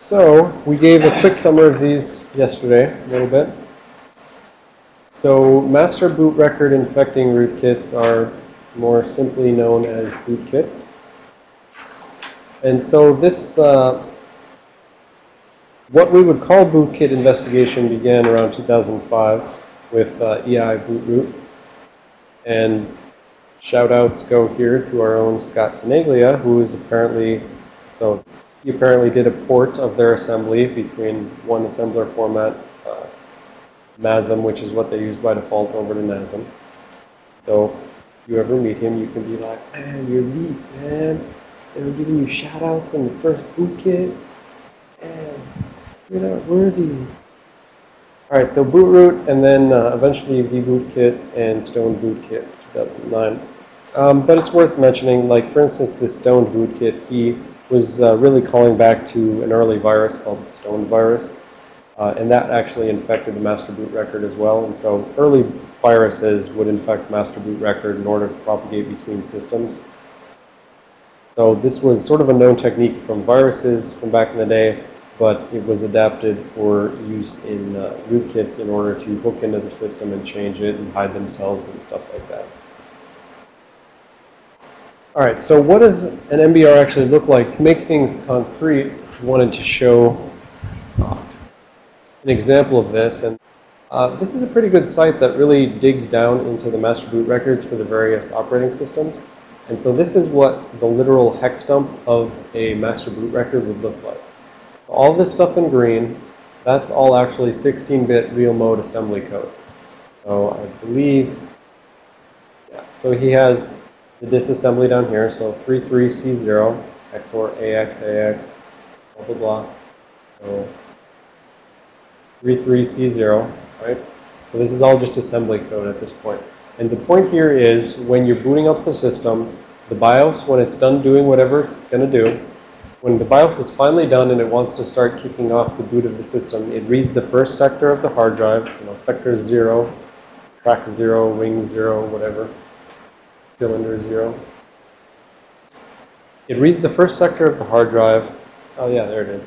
So we gave a quick summary of these yesterday, a little bit. So master boot record infecting rootkits are more simply known as bootkits. And so this, uh, what we would call bootkit investigation began around 2005 with uh, eEye bootroot. And shout outs go here to our own Scott Tenaglia, who is apparently, so he apparently did a port of their assembly between one assembler format, uh, MASM, which is what they use by default, over to NASM. So if you ever meet him, you can be like, man, you're elite, man. They were giving you shout outs in the first bootkit. And you're not worthy. All right, so bootroot, and then uh, eventually vbootkit and stone bootkit 2009. Um, but it's worth mentioning, like for instance, this stone bootkit, he was uh, really calling back to an early virus called the stone virus. Uh, and that actually infected the master boot record as well. And so early viruses would infect master boot record in order to propagate between systems. So this was sort of a known technique from viruses from back in the day, but it was adapted for use in uh, rootkits in order to hook into the system and change it and hide themselves and stuff like that. All right, so what does an MBR actually look like? To make things concrete, I wanted to show uh, an example of this. And uh, this is a pretty good site that really digs down into the master boot records for the various operating systems. And so this is what the literal hex dump of a master boot record would look like. So all this stuff in green, that's all actually 16-bit real mode assembly code. So I believe, yeah, so he has the disassembly down here. So 33C0 XOR AX AX blah blah blah. So 33C0, right? So this is all just assembly code at this point. And the point here is when you're booting up the system, the BIOS, when it's done doing whatever it's going to do, when the BIOS is finally done and it wants to start kicking off the boot of the system, it reads the first sector of the hard drive, you know, sector 0, track 0, wing 0, whatever cylinder 0. It reads the first sector of the hard drive. Oh, yeah, there it is.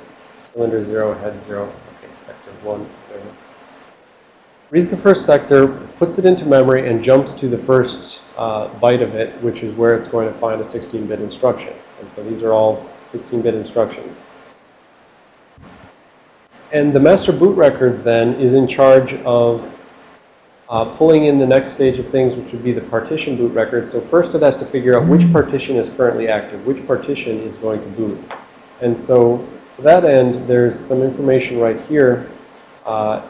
Cylinder 0, head 0. Okay, sector 1, whatever. Reads the first sector, puts it into memory, and jumps to the first uh, byte of it, which is where it's going to find a 16-bit instruction. And so these are all 16-bit instructions. And the master boot record then is in charge of uh, pulling in the next stage of things, which would be the partition boot record. So first it has to figure out which partition is currently active, which partition is going to boot. And so to that end, there's some information right here. Uh,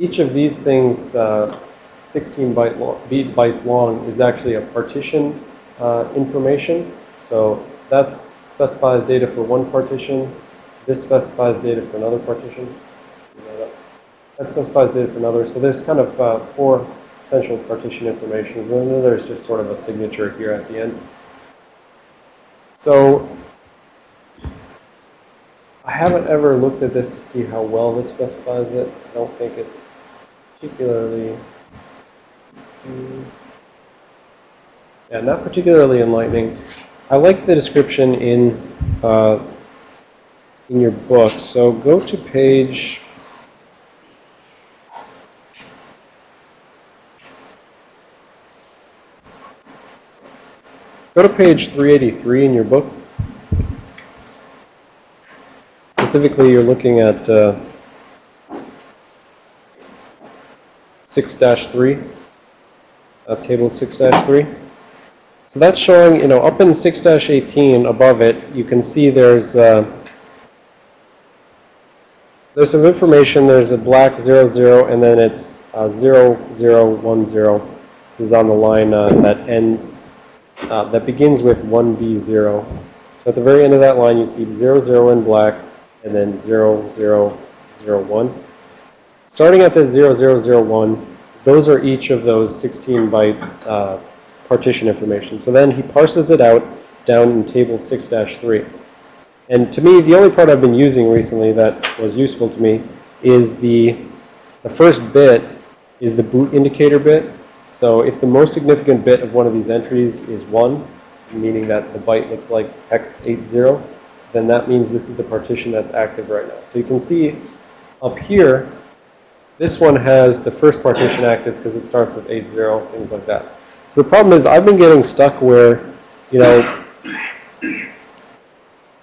each of these things, uh, 16 byte long, bytes long, is actually a partition uh, information. So that specifies data for one partition. This specifies data for another partition. That specifies data for another. So there's kind of uh, four potential partition information. And then there's just sort of a signature here at the end. So I haven't ever looked at this to see how well this specifies it. I don't think it's particularly, yeah, not particularly enlightening. I like the description in uh, in your book. So go to page Go to page 383 in your book. Specifically, you're looking at 6-3, uh, uh, table 6-3. So that's showing, you know, up in 6-18 above it, you can see there's uh, there's some information. There's a black 00, and then it's uh, 0010. This is on the line uh, that ends uh, that begins with 1B0. So at the very end of that line, you see 00 in black and then 0001. Starting at the 0001, those are each of those 16-byte uh, partition information. So then he parses it out down in table 6-3. And to me, the only part I've been using recently that was useful to me is the, the first bit is the boot indicator bit. So if the most significant bit of one of these entries is 1, meaning that the byte looks like hex 80, then that means this is the partition that's active right now. So you can see up here, this one has the first partition active because it starts with 80, things like that. So the problem is I've been getting stuck where, you know,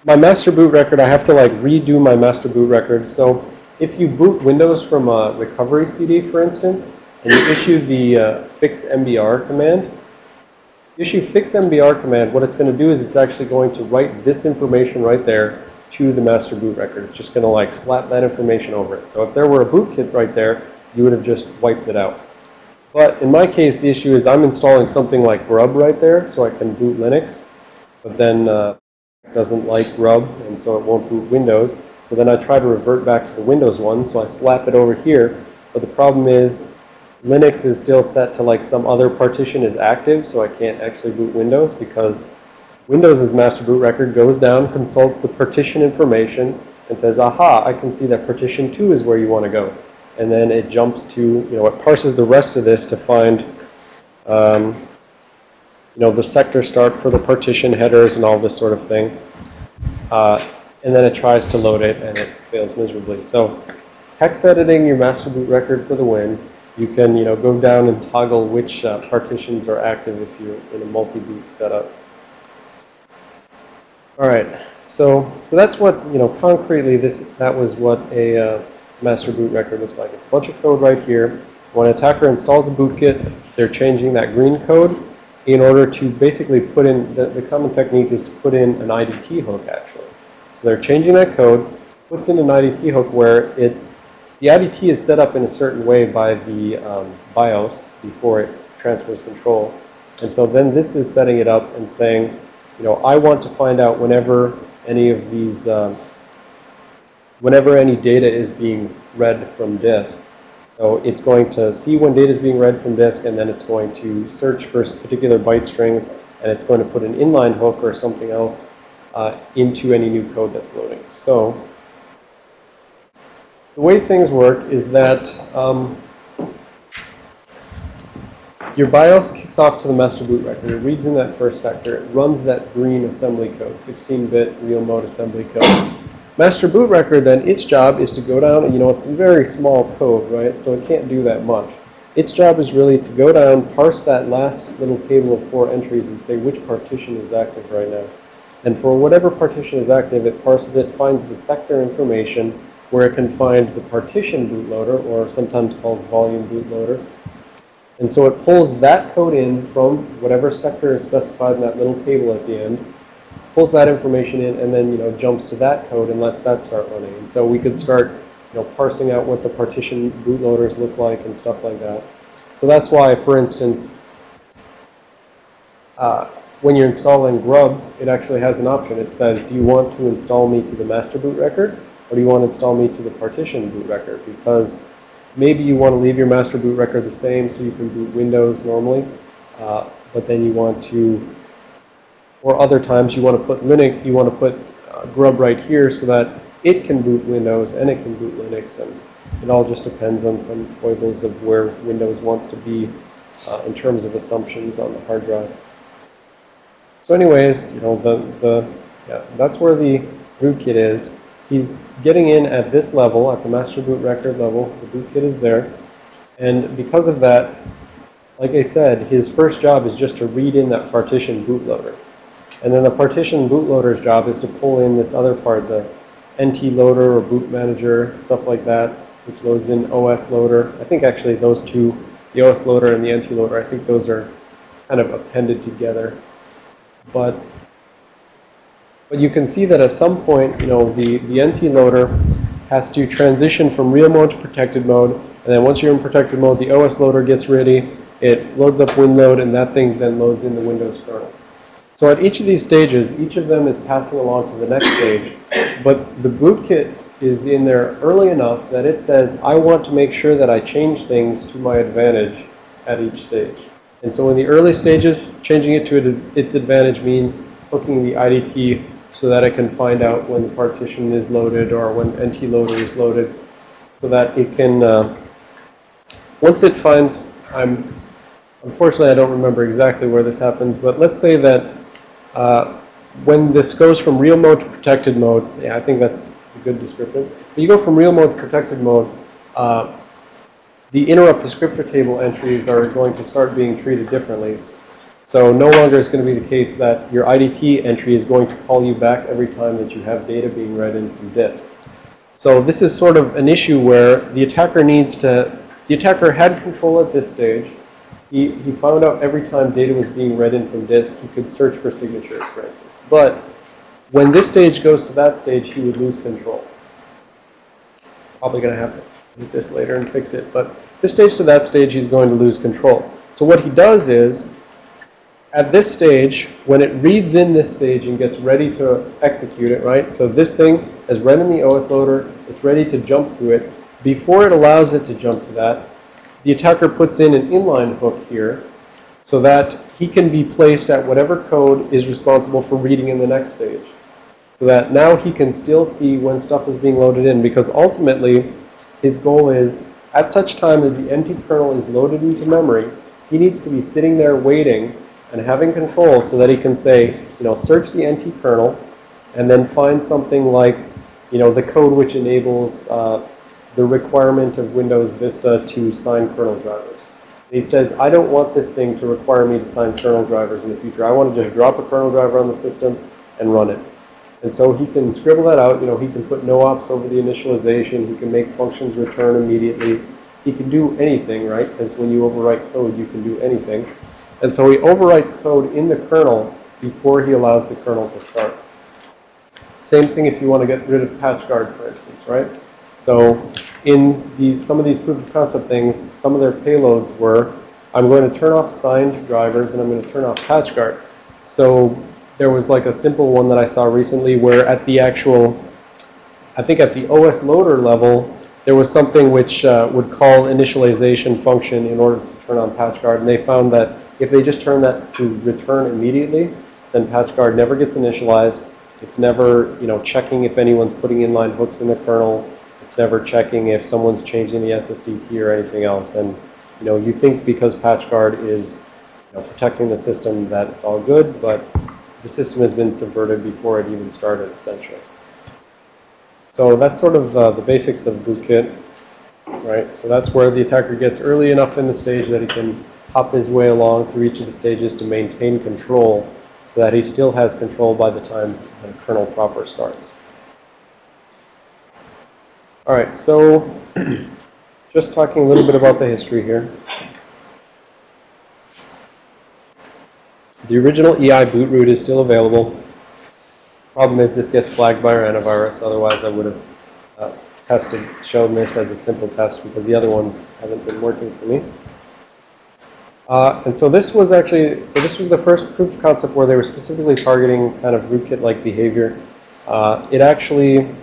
my master boot record, I have to like redo my master boot record. So if you boot Windows from a recovery CD, for instance, and you issue the uh, fix MBR command, issue fix MBR command, what it's going to do is it's actually going to write this information right there to the master boot record. It's just going to like slap that information over it. So if there were a bootkit right there, you would have just wiped it out. But in my case, the issue is I'm installing something like Grub right there, so I can boot Linux. But then uh, doesn't like Grub, and so it won't boot Windows. So then I try to revert back to the Windows one, so I slap it over here. But the problem is Linux is still set to like some other partition is active, so I can't actually boot Windows because Windows' master boot record goes down, consults the partition information, and says, aha, I can see that partition 2 is where you want to go. And then it jumps to, you know, it parses the rest of this to find, um, you know, the sector start for the partition headers and all this sort of thing. Uh, and then it tries to load it, and it fails miserably. So hex editing your master boot record for the win. You can, you know, go down and toggle which uh, partitions are active if you're in a multi-boot setup. All right, so so that's what you know concretely. This that was what a uh, master boot record looks like. It's a bunch of code right here. When an attacker installs a bootkit, they're changing that green code in order to basically put in the, the common technique is to put in an IDT hook actually. So they're changing that code, puts in an IDT hook where it the IDT is set up in a certain way by the um, BIOS before it transfers control. And so then this is setting it up and saying, you know, I want to find out whenever any of these, um, whenever any data is being read from disk. So it's going to see when data is being read from disk, and then it's going to search for particular byte strings, and it's going to put an inline hook or something else uh, into any new code that's loading. So the way things work is that um, your BIOS kicks off to the master boot record. It reads in that first sector. It runs that green assembly code, 16-bit real mode assembly code. Master boot record, then, its job is to go down, you know, it's a very small code, right? So it can't do that much. Its job is really to go down, parse that last little table of four entries and say which partition is active right now. And for whatever partition is active, it parses it, finds the sector information where it can find the partition bootloader, or sometimes called volume bootloader, and so it pulls that code in from whatever sector is specified in that little table at the end, pulls that information in, and then, you know, jumps to that code and lets that start running. And so we could start, you know, parsing out what the partition bootloaders look like and stuff like that. So that's why, for instance, uh, when you're installing Grub, it actually has an option. It says, do you want to install me to the master boot record, or do you want to install me to the partition boot record? Because Maybe you want to leave your master boot record the same so you can boot Windows normally, uh, but then you want to, or other times you want to put Linux, you want to put uh, Grub right here so that it can boot Windows and it can boot Linux, and it all just depends on some foibles of where Windows wants to be uh, in terms of assumptions on the hard drive. So anyways, you know, the, the, yeah, that's where the rootkit is. He's getting in at this level, at the master boot record level. The bootkit is there. And because of that, like I said, his first job is just to read in that partition bootloader. And then the partition bootloader's job is to pull in this other part, the NT loader or boot manager, stuff like that, which loads in OS loader. I think actually those two, the OS loader and the NT loader, I think those are kind of appended together. But but you can see that at some point, you know, the, the NT loader has to transition from real mode to protected mode. And then once you're in protected mode, the OS loader gets ready. It loads up WinLoad, and that thing then loads in the Windows kernel. So at each of these stages, each of them is passing along to the next stage. But the bootkit is in there early enough that it says, I want to make sure that I change things to my advantage at each stage. And so in the early stages, changing it to its advantage means hooking the IDT so that it can find out when the partition is loaded or when NT loader is loaded so that it can, uh, once it finds, I'm, unfortunately I don't remember exactly where this happens, but let's say that uh, when this goes from real mode to protected mode, yeah, I think that's a good description. But you go from real mode to protected mode, uh, the interrupt descriptor table entries are going to start being treated differently. So no longer is going to be the case that your IDT entry is going to call you back every time that you have data being read in from disk. So this is sort of an issue where the attacker needs to, the attacker had control at this stage. He, he found out every time data was being read in from disk, he could search for signatures, for instance. But when this stage goes to that stage, he would lose control. Probably going to have to do this later and fix it. But this stage to that stage, he's going to lose control. So what he does is, at this stage, when it reads in this stage and gets ready to execute it, right? So this thing has read in the OS loader. It's ready to jump to it. Before it allows it to jump to that, the attacker puts in an inline hook here so that he can be placed at whatever code is responsible for reading in the next stage. So that now he can still see when stuff is being loaded in because ultimately his goal is at such time as the NT kernel is loaded into memory, he needs to be sitting there waiting and having control so that he can say, you know, search the NT kernel and then find something like, you know, the code which enables uh, the requirement of Windows Vista to sign kernel drivers. He says, I don't want this thing to require me to sign kernel drivers in the future. I want to just drop a kernel driver on the system and run it. And so he can scribble that out. You know, he can put no ops over the initialization. He can make functions return immediately. He can do anything, right? Because when you overwrite code, you can do anything. And so he overwrites code in the kernel before he allows the kernel to start. Same thing if you want to get rid of PatchGuard, for instance, right? So in the, some of these proof of concept things, some of their payloads were, I'm going to turn off signed drivers and I'm going to turn off PatchGuard. So there was like a simple one that I saw recently where at the actual, I think at the OS loader level, there was something which uh, would call initialization function in order to turn on PatchGuard. And they found that if they just turn that to return immediately, then PatchGuard never gets initialized. It's never, you know, checking if anyone's putting inline hooks in the kernel. It's never checking if someone's changing the SSDT or anything else. And, you know, you think because PatchGuard is, you know, protecting the system that it's all good, but the system has been subverted before it even started, essentially. So that's sort of uh, the basics of bootkit, right? So that's where the attacker gets early enough in the stage that he can hop his way along through each of the stages to maintain control so that he still has control by the time the kernel proper starts. All right, so just talking a little bit about the history here. The original eEye boot root is still available. Problem is this gets flagged by our antivirus. Otherwise, I would have uh, tested, shown this as a simple test because the other ones haven't been working for me. Uh, and so this was actually, so this was the first proof concept where they were specifically targeting kind of rootkit-like behavior. Uh, it actually,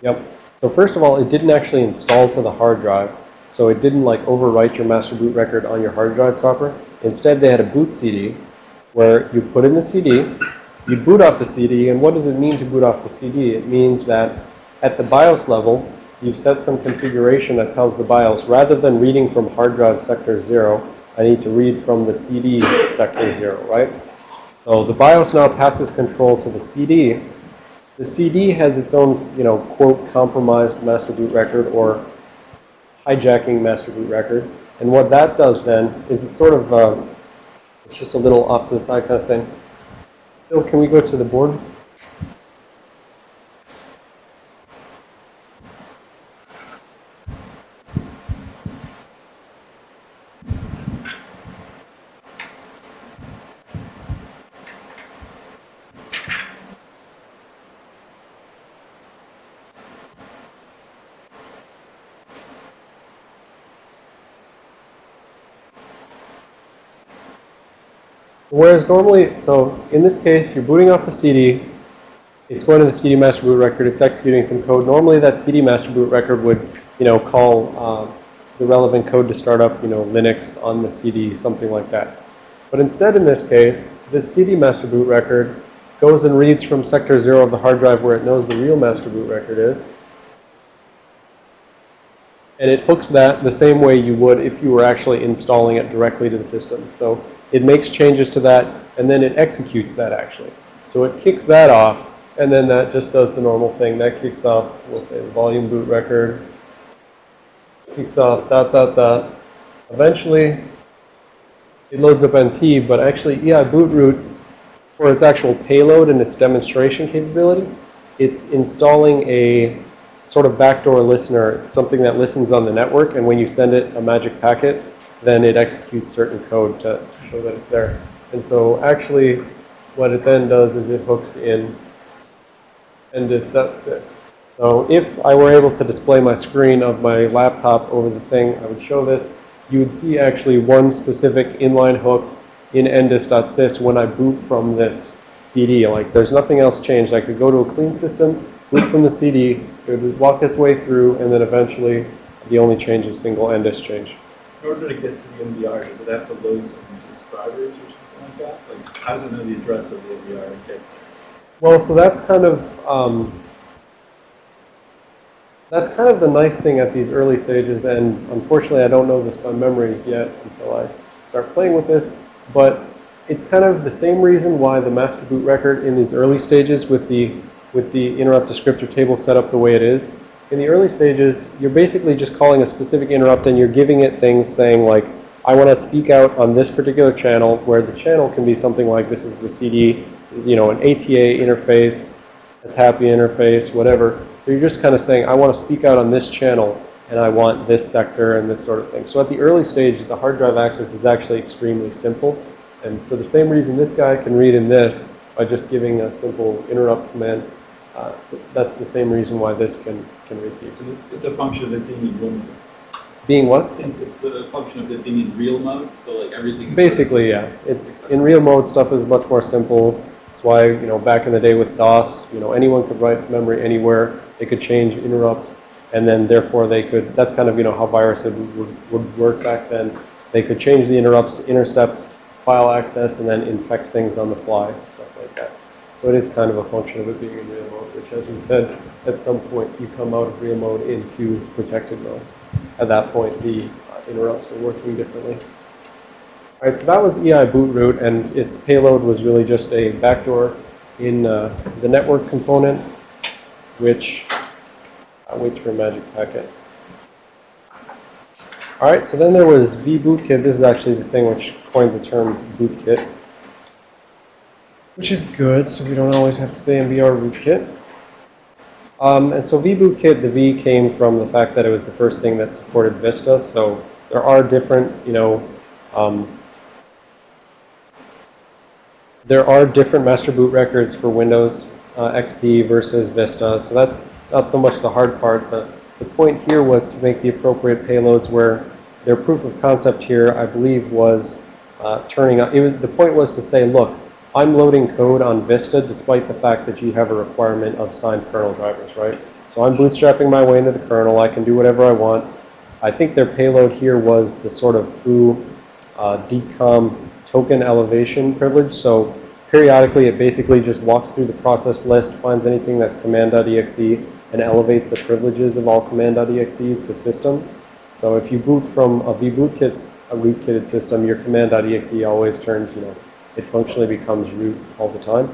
yep. So first of all, it didn't actually install to the hard drive. So it didn't like overwrite your master boot record on your hard drive proper. Instead, they had a boot CD where you put in the CD, you boot off the CD, and what does it mean to boot off the CD? It means that at the BIOS level, you've set some configuration that tells the BIOS, rather than reading from hard drive sector 0, I need to read from the CD sector 0, right? So the BIOS now passes control to the CD. The CD has its own, you know, quote, compromised master boot record or hijacking master boot record. And what that does then is it's sort of, uh, it's just a little off to the side kind of thing. Phil, can we go to the board? Whereas normally, so in this case, you're booting off a CD. It's going to the CD master boot record. It's executing some code. Normally, that CD master boot record would, you know, call uh, the relevant code to start up, you know, Linux on the CD, something like that. But instead, in this case, this CD master boot record goes and reads from sector 0 of the hard drive where it knows the real master boot record is. And it hooks that the same way you would if you were actually installing it directly to the system. So it makes changes to that, and then it executes that actually. So it kicks that off, and then that just does the normal thing. That kicks off, we'll say, the volume boot record, kicks off dot, dot, dot. Eventually, it loads up NT, but actually eEye boot root, for its actual payload and its demonstration capability, it's installing a sort of backdoor listener, something that listens on the network, and when you send it a magic packet, then it executes certain code to show that it's there. And so actually, what it then does is it hooks in ndis.sys. So if I were able to display my screen of my laptop over the thing, I would show this. You would see actually one specific inline hook in ndis.sys when I boot from this CD. Like there's nothing else changed. I could go to a clean system, boot from the CD, it would walk its way through, and then eventually the only change is single ndis change. In order to get to the MBR, does it have to load some describers or something like that? Like, how does it know the address of the MBR and get there? Well, so that's kind of um, that's kind of the nice thing at these early stages, and unfortunately, I don't know this by memory yet until I start playing with this. But it's kind of the same reason why the master boot record in these early stages with the with the interrupt descriptor table set up the way it is. In the early stages, you're basically just calling a specific interrupt and you're giving it things saying like, I want to speak out on this particular channel where the channel can be something like this is the CD, you know, an ATA interface, ATAPI interface, whatever. So you're just kind of saying, I want to speak out on this channel and I want this sector and this sort of thing. So at the early stage, the hard drive access is actually extremely simple. And for the same reason this guy can read in this by just giving a simple interrupt command, uh, that's the same reason why this can, can these. So it's- a function of it being in real mode. Being what? It's the function of it being in real mode, so like everything's. Basically, yeah. It's in real mode stuff is much more simple. That's why, you know, back in the day with DOS, you know, anyone could write memory anywhere. They could change interrupts, and then therefore they could, that's kind of, you know, how viruses would, would, would work back then. They could change the interrupts to intercept file access and then infect things on the fly, stuff like that. So it is kind of a function of it being in real mode, which as we said, at some point you come out of real mode into protected mode. At that point, the interrupts are working differently. All right, so that was eEye boot root, and its payload was really just a backdoor in uh, the network component, which uh, waits for a magic packet. All right, so then there was vBootkit. This is actually the thing which coined the term bootkit, which is good, so we don't always have to say MBR rootkit. Um, and so vBootkit, the V came from the fact that it was the first thing that supported Vista. So there are different, you know, um, there are different master boot records for Windows uh, XP versus Vista. So that's not so much the hard part. The, the point here was to make the appropriate payloads where their proof of concept here, I believe, was uh, turning up. Was, the point was to say, look, I'm loading code on Vista despite the fact that you have a requirement of signed kernel drivers, right? So I'm bootstrapping my way into the kernel. I can do whatever I want. I think their payload here was the sort of foo uh, DCOM token elevation privilege. So periodically, it basically just walks through the process list, finds anything that's command.exe, and elevates the privileges of all command.exes to system. So if you boot from a vBootkit's a rootkitted system, your command.exe always turns, you know, it functionally becomes root all the time.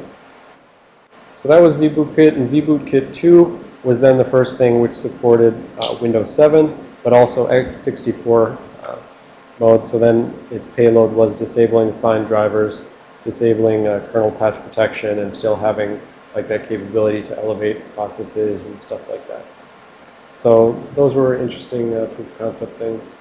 So that was vBootkit, and vBootkit 2 was then the first thing which supported uh, Windows 7, but also x64 uh, mode. So then its payload was disabling signed drivers, disabling uh, kernel patch protection, and still having like that capability to elevate processes and stuff like that. So those were interesting uh, proof of concept things.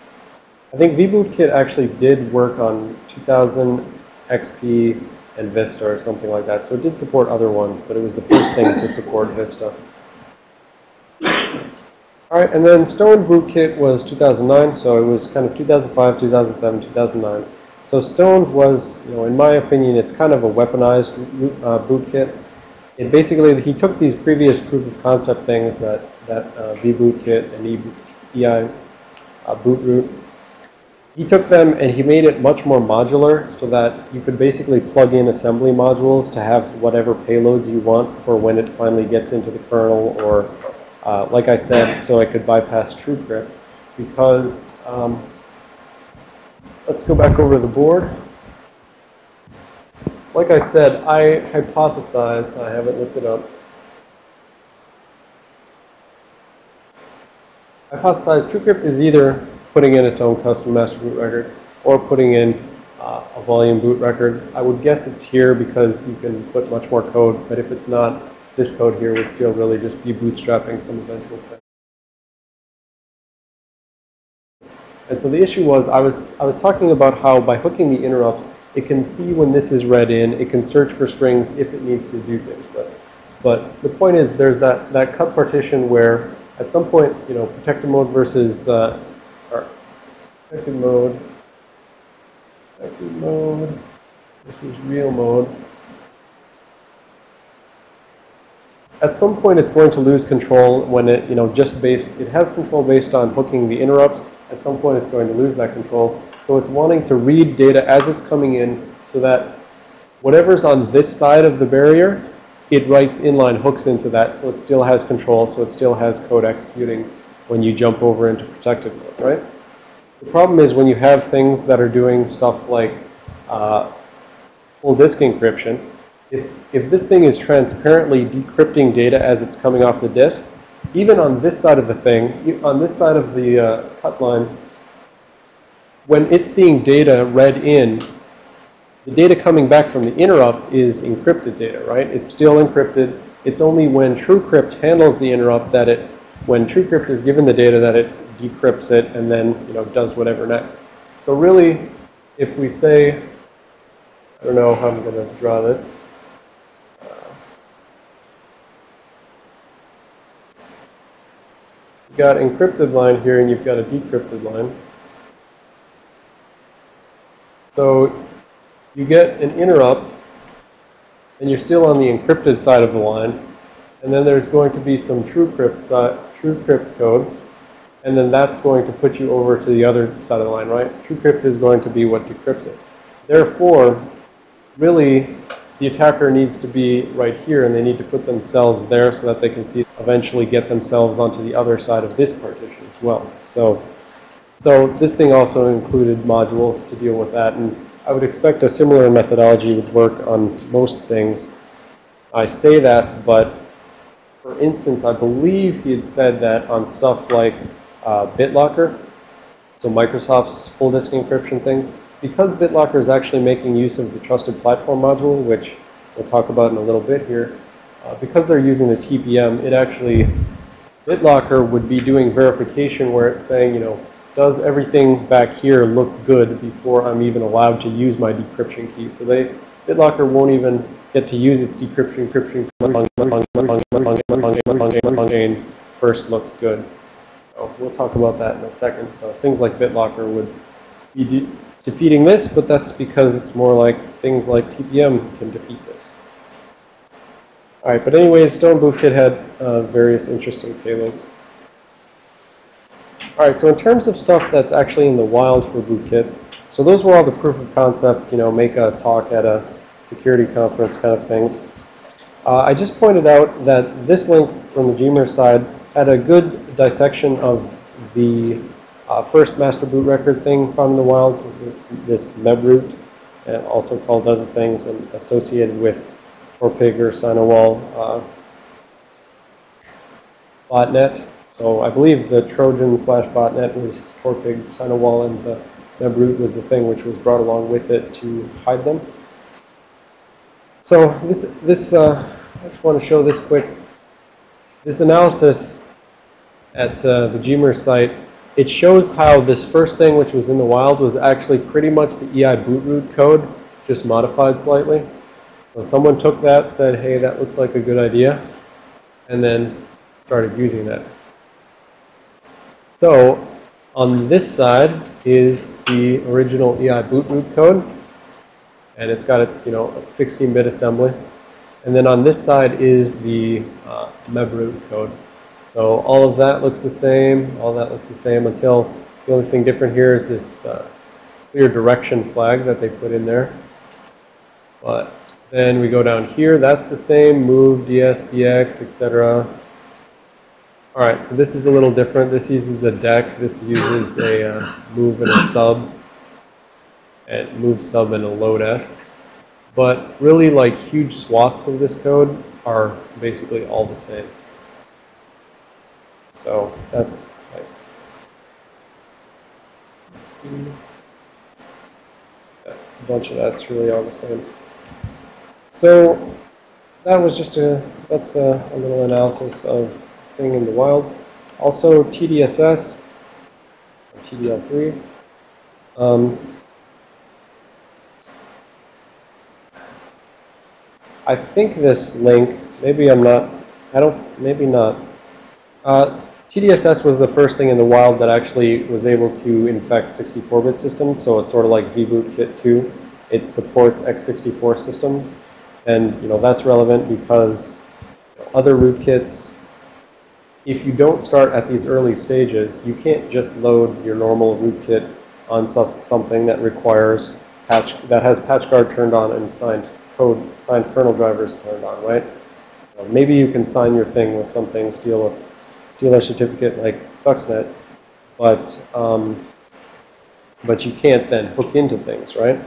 I think vBootkit actually did work on 2000 XP and Vista or something like that. So it did support other ones, but it was the first thing to support Vista. All right, and then Stone Bootkit was 2009, so it was kind of 2005, 2007, 2009. So Stone was, you know, in my opinion, it's kind of a weaponized uh, bootkit. It basically, he took these previous proof of concept things that, that uh, vBootkit and e, eEye uh, boot root he took them and he made it much more modular so that you could basically plug in assembly modules to have whatever payloads you want for when it finally gets into the kernel or, uh, like I said, so I could bypass TrueCrypt because, um, let's go back over the board. like I said, I hypothesize, I haven't looked it up. Hypothesize TrueCrypt is either putting in its own custom master boot record or putting in uh, a volume boot record. I would guess it's here because you can put much more code, but if it's not, this code here would still really just be bootstrapping some eventual thing. And so the issue was, I was, I was talking about how by hooking the interrupts, it can see when this is read in, it can search for strings if it needs to do things. But, but the point is, there's that, that cut partition where at some point, you know, protected mode versus, uh, protected mode, protected mode versus real mode. At some point, it's going to lose control when it, you know, just based, it has control based on hooking the interrupts. At some point, it's going to lose that control. So it's wanting to read data as it's coming in so that whatever's on this side of the barrier, it writes inline hooks into that so it still has control, so it still has code executing when you jump over into protected mode, right? The problem is when you have things that are doing stuff like uh, full disk encryption, if, if this thing is transparently decrypting data as it's coming off the disk, even on this side of the thing, on this side of the uh, cut line, when it's seeing data read in, the data coming back from the interrupt is encrypted data, right? It's still encrypted. It's only when TrueCrypt handles the interrupt that it, when TrueCrypt is given the data that it decrypts it and then, you know, does whatever next. So really, if we say, I don't know how I'm going to draw this. You've got encrypted line here and you've got a decrypted line. So you get an interrupt and you're still on the encrypted side of the line. And then there's going to be some TrueCrypt, side, TrueCrypt code. And then that's going to put you over to the other side of the line, right? TrueCrypt is going to be what decrypts it. Therefore, really, the attacker needs to be right here, and they need to put themselves there so that they can see eventually get themselves onto the other side of this partition as well. So, so this thing also included modules to deal with that, and I would expect a similar methodology would work on most things. I say that, but for instance, I believe he had said that on stuff like uh, BitLocker, so Microsoft's full disk encryption thing, because BitLocker is actually making use of the trusted platform module, which we'll talk about in a little bit here, uh, because they're using the TPM, it actually, BitLocker would be doing verification where it's saying, you know, does everything back here look good before I'm even allowed to use my decryption key? So they, BitLocker won't even get to use its decryption encryption first looks good. So we'll talk about that in a second. So things like BitLocker would be de defeating this, but that's because it's more like things like TPM can defeat this. All right, but anyways, Stone Bootkit had uh, various interesting payloads. All right, so in terms of stuff that's actually in the wild for bootkits, so those were all the proof of concept, you know, make a talk at a security conference kind of things. Uh, I just pointed out that this link from the Gmer side had a good dissection of the uh, first master boot record thing found in the wild, this, this mebroot, and also called other things and associated with Torpig or Sinowall uh, botnet. So I believe the Trojan slash botnet was Torpig, Sinowall, and the mebroot was the thing which was brought along with it to hide them. So this, this uh, I just want to show this quick. This analysis at uh, the Gmer site, it shows how this first thing which was in the wild was actually pretty much the eEye bootroot code, just modified slightly. So someone took that, said, hey, that looks like a good idea, and then started using that. So on this side is the original eEye bootroot code. And it's got its, you know, 16-bit assembly. And then on this side is the uh, code. So all of that looks the same. All that looks the same until the only thing different here is this uh, clear direction flag that they put in there. But then we go down here. That's the same. Move, DS, BX, etc. All right, so this is a little different. This uses a deck. This uses a uh, move and a sub, and move sub and a load S. But really, like, huge swaths of this code are basically all the same. So that's like, a bunch of that's really all the same. So that was just a, that's a, a little analysis of thing in the wild. Also TDSS, or TDL3. Um, I think this link, maybe I'm not, I don't, maybe not. Uh, TDSS was the first thing in the wild that actually was able to infect 64-bit systems, so it's sort of like vBootkit 2. It supports x64 systems, and you know that's relevant because other rootkits, if you don't start at these early stages, you can't just load your normal rootkit on something that requires patch that has patchguard turned on and signed code, signed kernel drivers turned on, right? Maybe you can sign your thing with something, steal a, steal a certificate like Stuxnet, but, um, but you can't then hook into things, right?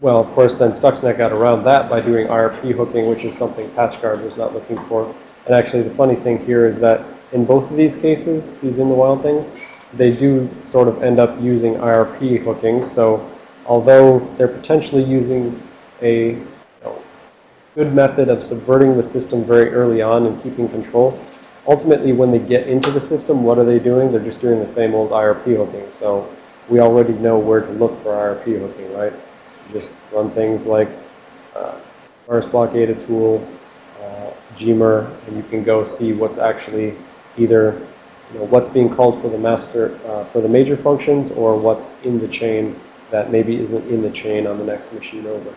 Well, of course, then Stuxnet got around that by doing IRP hooking, which is something PatchGuard was not looking for. And actually, the funny thing here is that in both of these cases, these in the wild things, they do sort of end up using IRP hooking. So although they're potentially using a you know, good method of subverting the system very early on and keeping control, ultimately when they get into the system, what are they doing? They're just doing the same old IRP hooking. So we already know where to look for IRP hooking, right? Just run things like uh, VirusBlokAda tool, uh, Gmer, and you can go see what's actually either you know, what's being called for the master, uh, for the major functions or what's in the chain that maybe isn't in the chain on the next machine over.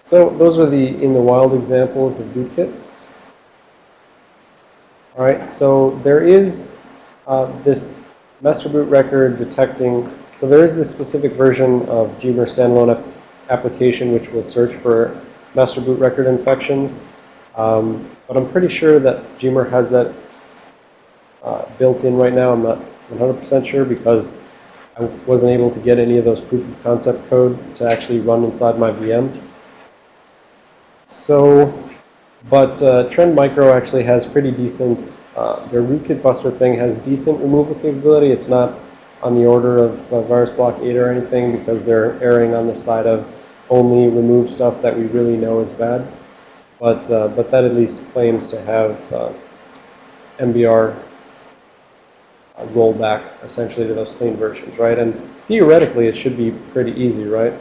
So those are the in the wild examples of bootkits. All right, so there is uh, this master boot record detecting, so there is this specific version of Gmer standalone ap- application which will search for master boot record infections. Um, but I'm pretty sure that Gmer has that uh, built in right now. I'm not 100% sure because I wasn't able to get any of those proof of concept code to actually run inside my VM. So, but uh, Trend Micro actually has pretty decent, uh, their rootkit buster thing has decent removal capability. It's not on the order of uh, VirusBlokAda or anything because they're erring on the side of only remove stuff that we really know is bad. But, uh, but that at least claims to have uh, MBR uh, rollback essentially to those clean versions, right? And theoretically, it should be pretty easy, right?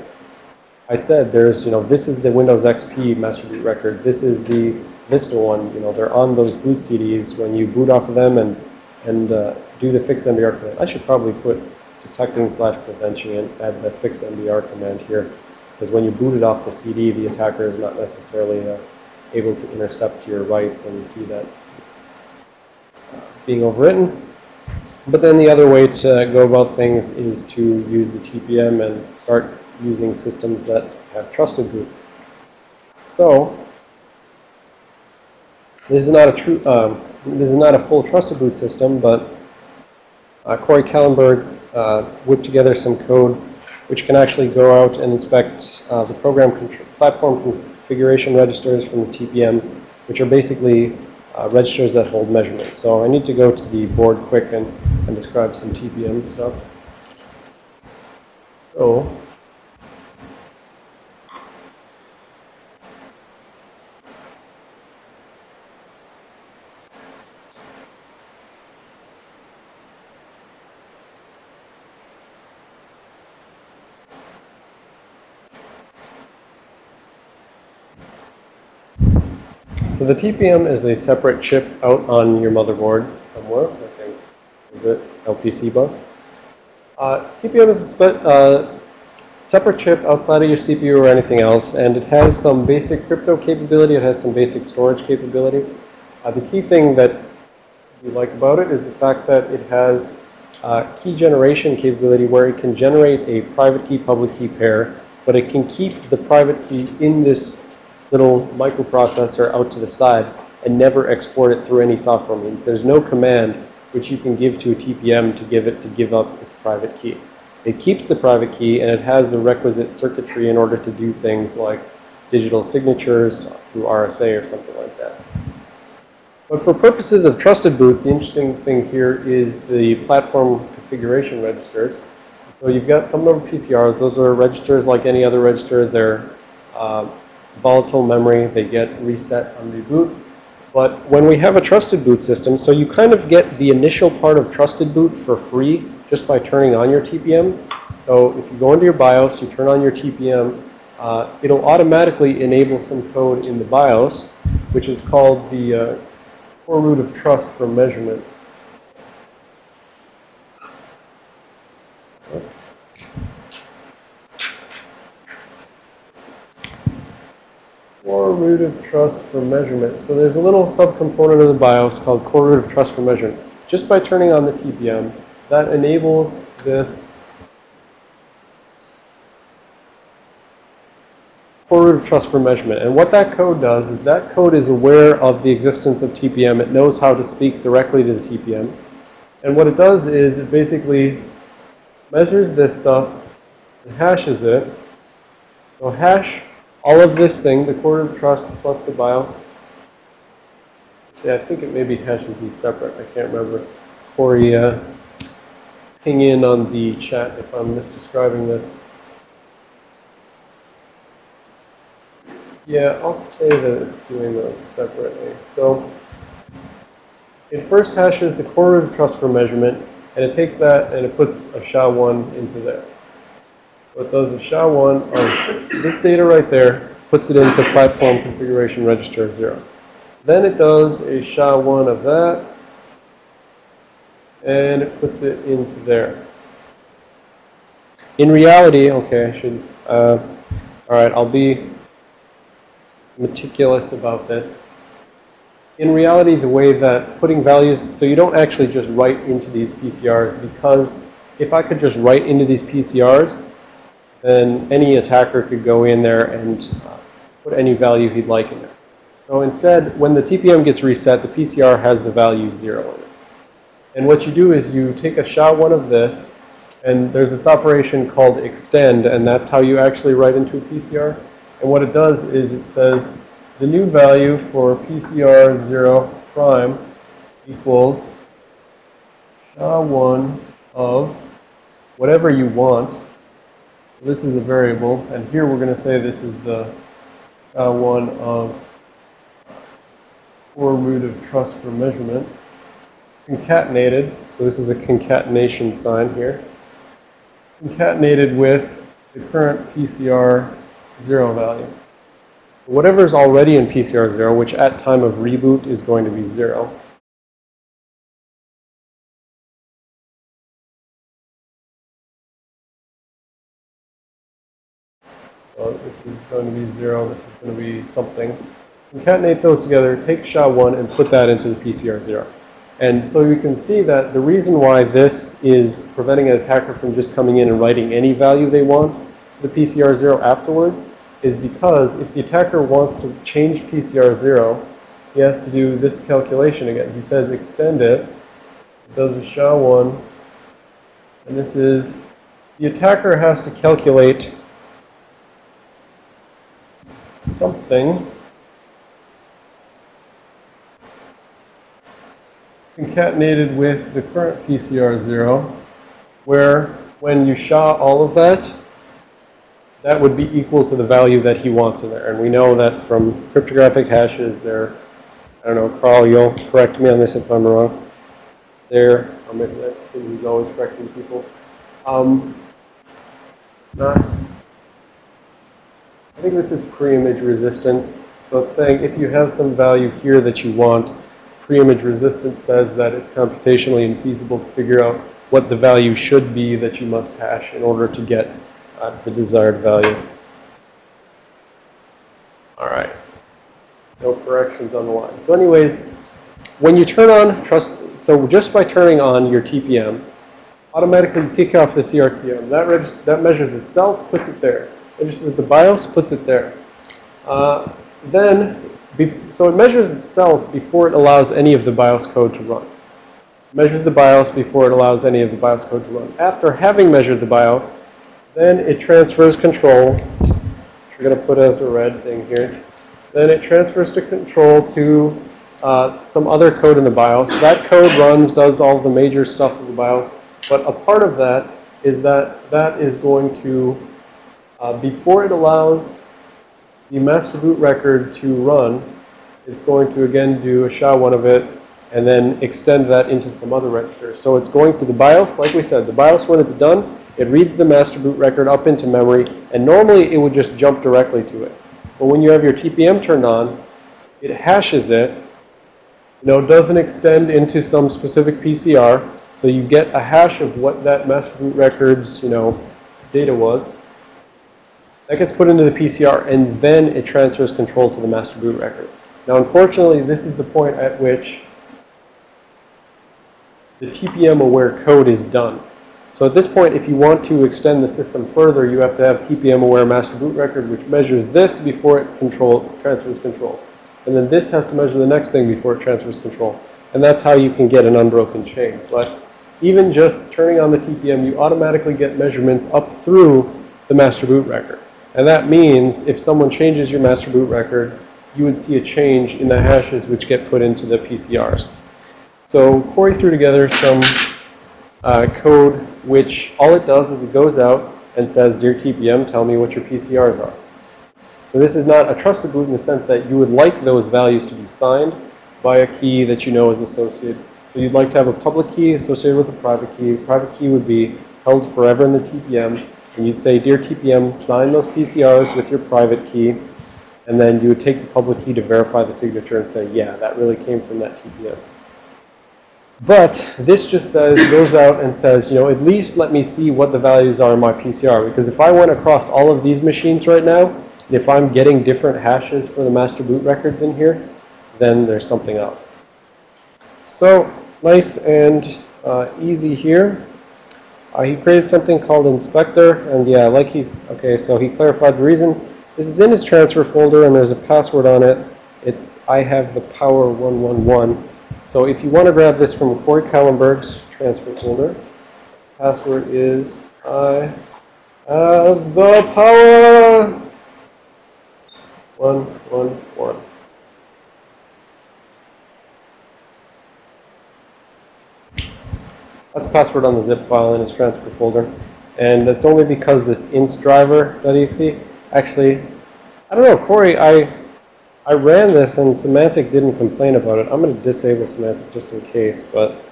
I said there's, you know, this is the Windows XP master boot record. This is the Vista one. You know, they're on those boot CDs when you boot off of them and and uh, do the fix MBR command. I should probably put detecting slash prevention and add the fix MBR command here because when you boot it off the CD, the attacker is not necessarily uh, able to intercept your writes and see that it's uh, being overwritten. But then the other way to go about things is to use the TPM and start using systems that have trusted boot. So this is not a true, um, this is not a full trusted boot system, but uh, Corey Kallenberg uh, whipped together some code which can actually go out and inspect uh, the program platform configuration registers from the TPM, which are basically uh, registers that hold measurements. So I need to go to the board quick and, and describe some TPM stuff. So the TPM is a separate chip out on your motherboard somewhere. I think is it LPC bus. Uh, TPM is a uh, separate chip outside of your CPU or anything else, and it has some basic crypto capability. It has some basic storage capability. Uh, the key thing that we like about it is the fact that it has uh, key generation capability where it can generate a private key public key pair, but it can keep the private key in this little microprocessor out to the side and never export it through any software means. There's no command which you can give to a TPM to give it to give up its private key. It keeps the private key and it has the requisite circuitry in order to do things like digital signatures through RSA or something like that. But for purposes of trusted boot, the interesting thing here is the platform configuration registers. So you've got some number of PCRs. Those are registers like any other register. They're uh, volatile memory. They get reset on reboot. But when we have a trusted boot system, so you kind of get the initial part of trusted boot for free just by turning on your TPM. So if you go into your BIOS, you turn on your TPM, uh, it'll automatically enable some code in the BIOS, which is called the uh, core root of trust for measurement. Core root of trust for measurement. So there's a little subcomponent of the BIOS called core root of trust for measurement. Just by turning on the TPM, that enables this core root of trust for measurement. And what that code does is that code is aware of the existence of TPM. It knows how to speak directly to the TPM. And what it does is it basically measures this stuff and hashes it. So hash all of this thing, the root of trust plus the BIOS. Yeah, I think it maybe hashes these separate. I can't remember. Corey, uh, ping in on the chat if I'm misdescribing this. Yeah, I'll say that it's doing those separately. So it first hashes the root of trust for measurement, and it takes that and it puts a SHA-1 into there. It does a SHA-1 of this data right there, puts it into platform configuration register 0. Then it does a SHA-1 of that, and it puts it into there. In reality, okay, I should, uh, all right, I'll be meticulous about this. In reality, the way that putting values, so you don't actually just write into these PCRs because if I could just write into these PCRs, then any attacker could go in there and uh, put any value he'd like in there. So instead, when the TPM gets reset, the PCR has the value 0 in it. And what you do is you take a SHA-1 of this, and there's this operation called extend, and that's how you actually write into a PCR. And what it does is it says the new value for PCR 0 prime equals SHA-1 of whatever you want. This is a variable, and here we're going to say this is the uh, SHA-1 of core root of trust for measurement. Concatenated, so this is a concatenation sign here. Concatenated with the current PCR 0 value. Whatever is already in PCR 0, which at time of reboot is going to be 0. So this is going to be 0, this is going to be something. Concatenate those together, take SHA-1 and put that into the PCR 0. And so you can see that the reason why this is preventing an attacker from just coming in and writing any value they want to the PCR 0 afterwards is because if the attacker wants to change PCR 0, he has to do this calculation again. He says extend it does a SHA-1, and this is, the attacker has to calculate something concatenated with the current PCR 0, where when you SHA all of that, that would be equal to the value that he wants in there. And we know that from cryptographic hashes, they're, I don't know, Carl, you'll correct me on this if I'm wrong. They're, or maybe that's he's always correcting people. Um, not, I think this is pre-image resistance. So it's saying if you have some value here that you want, pre-image resistance says that it's computationally infeasible to figure out what the value should be that you must hash in order to get uh, the desired value. All right. No corrections on the line. So anyways, when you turn on trust, so just by turning on your TPM, automatically kick off the CRTM. That, that measures itself, puts it there. Registers the BIOS, puts it there. Uh, then, so it measures itself before it allows any of the BIOS code to run. measures the BIOS before it allows any of the BIOS code to run. After having measured the BIOS, then it transfers control. We're going to put as a red thing here. Then it transfers to control to uh, some other code in the BIOS. That code runs, does all the major stuff in the BIOS. But a part of that is that that is going to, uh, before it allows the master boot record to run, it's going to again do a SHA-1 of it and then extend that into some other register. So it's going to the BIOS, like we said, the BIOS when it's done, it reads the master boot record up into memory, and normally it would just jump directly to it. But when you have your TPM turned on, it hashes it, you know, doesn't extend into some specific PCR, so you get a hash of what that master boot record's, you know, data was. That gets put into the PCR, and then it transfers control to the master boot record. Now, unfortunately, this is the point at which the TPM-aware code is done. So at this point, if you want to extend the system further, you have to have TPM-aware master boot record, which measures this before it control, transfers control. And then this has to measure the next thing before it transfers control. And that's how you can get an unbroken chain. But even just turning on the TPM, you automatically get measurements up through the master boot record. And that means if someone changes your master boot record, you would see a change in the hashes which get put into the PCRs. So Corey threw together some uh, code which all it does is it goes out and says, Dear TPM, tell me what your PCRs are. So this is not a trusted boot in the sense that you would like those values to be signed by a key that you know is associated. So you'd like to have a public key associated with a private key. Private key would be held forever in the TPM. And you'd say, Dear TPM, sign those PCRs with your private key. And then you would take the public key to verify the signature and say, yeah, that really came from that TPM. But this just says, goes out and says, you know, at least let me see what the values are in my PCR. Because if I went across all of these machines right now, if I'm getting different hashes for the master boot records in here, then there's something up. So nice and uh, easy here. Uh, he created something called inspector, and yeah, like he's, okay, so he clarified the reason. This is in his transfer folder, and there's a password on it. It's I have the power 111. So if you want to grab this from Corey Kallenberg's transfer folder, password is I have the power 111. That's password on the zip file in its transfer folder. And that's only because this inst driver.exe actually, I don't know, Corey, I I ran this and Symantec didn't complain about it. I'm going to disable Symantec just in case, but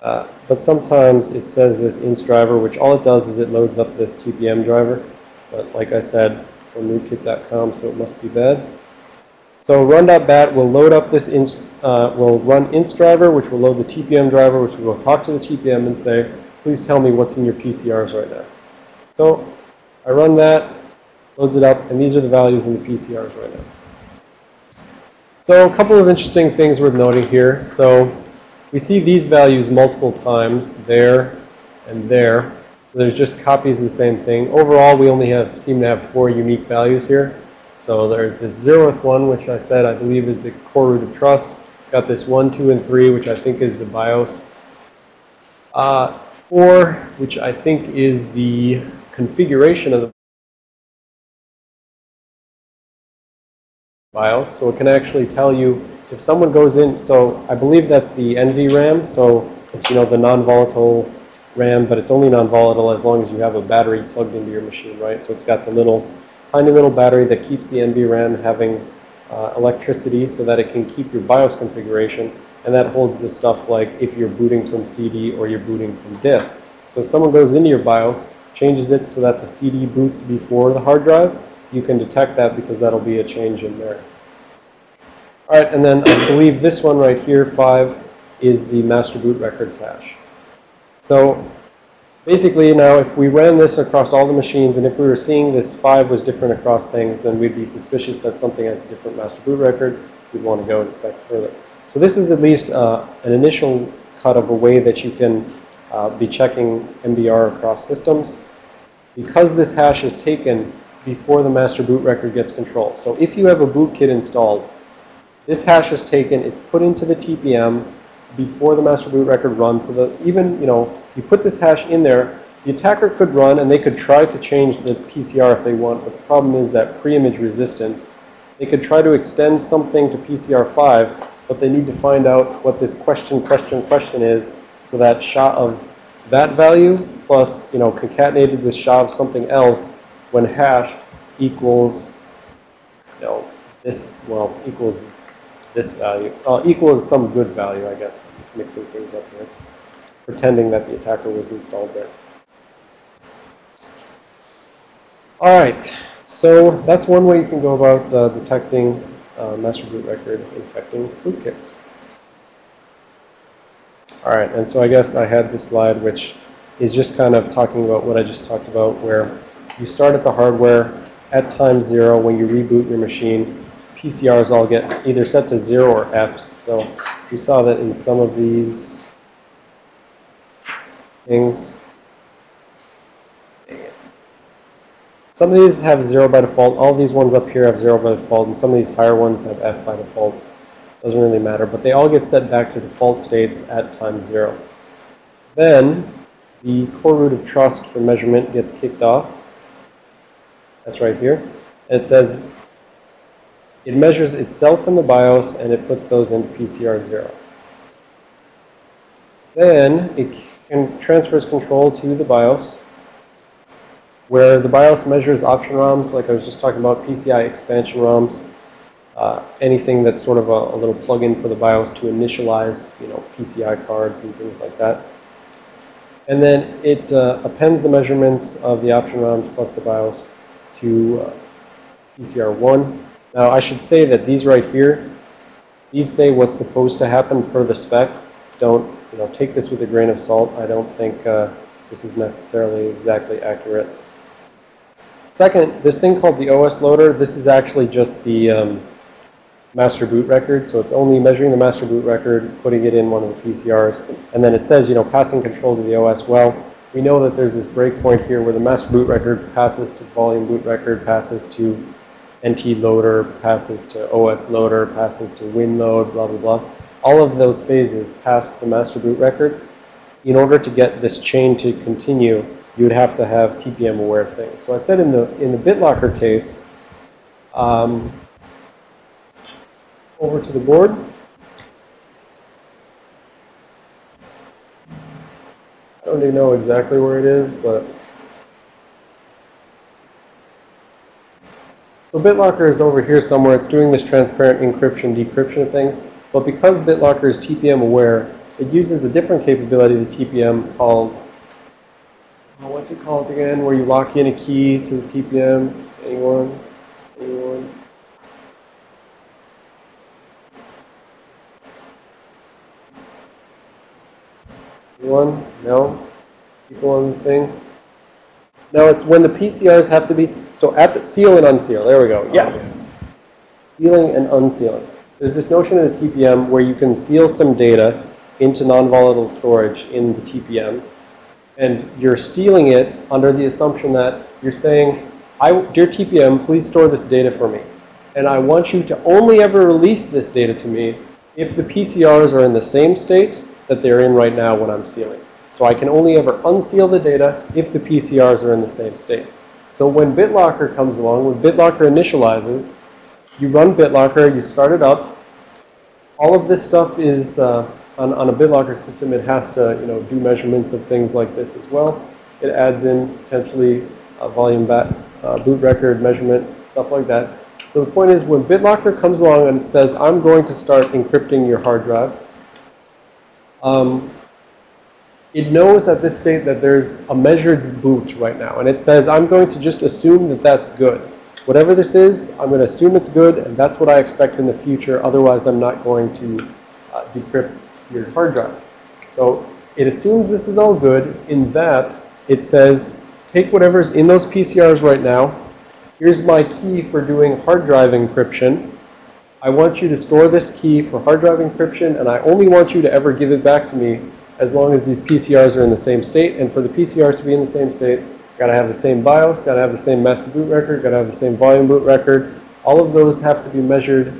uh, but sometimes it says this inst driver, which all it does is it loads up this TPM driver. But like I said, from rootkit.com, so it must be bad. So run.bat will load up this inst, uh, will run inst driver, which will load the TPM driver, which will talk to the TPM and say, please tell me what's in your PCRs right now. So I run that, loads it up, and these are the values in the PCRs right now. So a couple of interesting things worth noting here. So we see these values multiple times, there and there. So there's just copies of the same thing. Overall, we only have seem to have four unique values here. So there's this zeroth one, which I said I believe is the core root of trust. Got this one, two, and three, which I think is the BIOS. Uh, four, which I think is the configuration of the BIOS. So it can actually tell you if someone goes in. So I believe that's the NVRAM. So it's you know the non-volatile RAM, but it's only non-volatile as long as you have a battery plugged into your machine, right? So it's got the little tiny little battery that keeps the NVRAM having uh, electricity so that it can keep your BIOS configuration. And that holds the stuff like if you're booting from CD or you're booting from disk. So if someone goes into your BIOS, changes it so that the CD boots before the hard drive, you can detect that because that'll be a change in there. All right, and then I believe this one right here, 5, is the master boot records hash. So basically now if we ran this across all the machines and if we were seeing this 5 was different across things, then we'd be suspicious that something has a different master boot record. We'd want to go inspect further. So this is at least uh, an initial cut of a way that you can uh, be checking MBR across systems. Because this hash is taken before the master boot record gets control. So if you have a bootkit installed, this hash is taken, it's put into the TPM, before the master boot record runs so that even, you know, you put this hash in there, the attacker could run and they could try to change the PCR if they want, but the problem is that pre-image resistance. They could try to extend something to PCR5, but they need to find out what this question, question, question is so that SHA of that value plus, you know, concatenated with SHA of something else when hashed equals, you know, this, well, equals this value, uh, equals some good value, I guess, mixing things up here, pretending that the attacker was installed there. All right, so that's one way you can go about uh, detecting uh, master boot record infecting rootkits. All right, and so I guess I had this slide which is just kind of talking about what I just talked about where you start at the hardware at time zero when you reboot your machine. PCRs all get either set to zero or F. So we saw that in some of these things. Some of these have zero by default. All these ones up here have zero by default, and some of these higher ones have F by default. Doesn't really matter, but they all get set back to default states at time zero. Then the core root of trust for measurement gets kicked off. That's right here. And it says it measures itself in the BIOS and it puts those into PCR 0. Then it can transfers control to the BIOS where the BIOS measures option ROMs, like I was just talking about, PCI expansion ROMs, uh, anything that's sort of a, a little plug-in for the BIOS to initialize, you know, PCI cards and things like that. And then it uh, appends the measurements of the option ROMs plus the BIOS to uh, PCR1. Now, I should say that these right here, these say what's supposed to happen per the spec. Don't, you know, take this with a grain of salt. I don't think uh, this is necessarily exactly accurate. Second, this thing called the OS loader, this is actually just the um, master boot record. So it's only measuring the master boot record, putting it in one of the PCRs, and then it says, you know, passing control to the OS. Well, we know that there's this breakpoint here where the master boot record passes to volume boot record, passes to NT loader, passes to OS loader, passes to win load, blah, blah, blah. All of those phases pass the master boot record. In order to get this chain to continue, you would have to have TPM aware things. So I said in the in the BitLocker case, um, over to the board. I don't even know exactly where it is, but so BitLocker is over here somewhere. It's doing this transparent encryption, decryption of things. But because BitLocker is TPM aware, it uses a different capability to TPM called, oh, what's it called again, where you lock in a key to the TPM. Anyone? Anyone? Anyone? No? People on the thing? No, it's when the PCRs have to be, so at the, seal and unseal. There we go. Yes. Sealing and unsealing. There's this notion in the TPM where you can seal some data into non-volatile storage in the TPM. And you're sealing it under the assumption that you're saying, I, dear TPM, please store this data for me. And I want you to only ever release this data to me if the PCRs are in the same state that they're in right now when I'm sealing. So I can only ever unseal the data if the PCRs are in the same state. So when BitLocker comes along, when BitLocker initializes, you run BitLocker, you start it up. All of this stuff is, uh, on, on a BitLocker system, it has to, you know, do measurements of things like this as well. It adds in potentially a volume bat, uh, boot record measurement, stuff like that. So the point is when BitLocker comes along and says, I'm going to start encrypting your hard drive, um, it knows at this state that there's a measured boot right now. And it says, I'm going to just assume that that's good. Whatever this is, I'm going to assume it's good, and that's what I expect in the future. Otherwise, I'm not going to uh, decrypt your hard drive. So it assumes this is all good in that it says, take whatever's in those PCRs right now. Here's my key for doing hard drive encryption. I want you to store this key for hard drive encryption, and I only want you to ever give it back to me as long as these PCRs are in the same state. And for the PCRs to be in the same state, got to have the same BIOS, got to have the same master boot record, got to have the same volume boot record. All of those have to be measured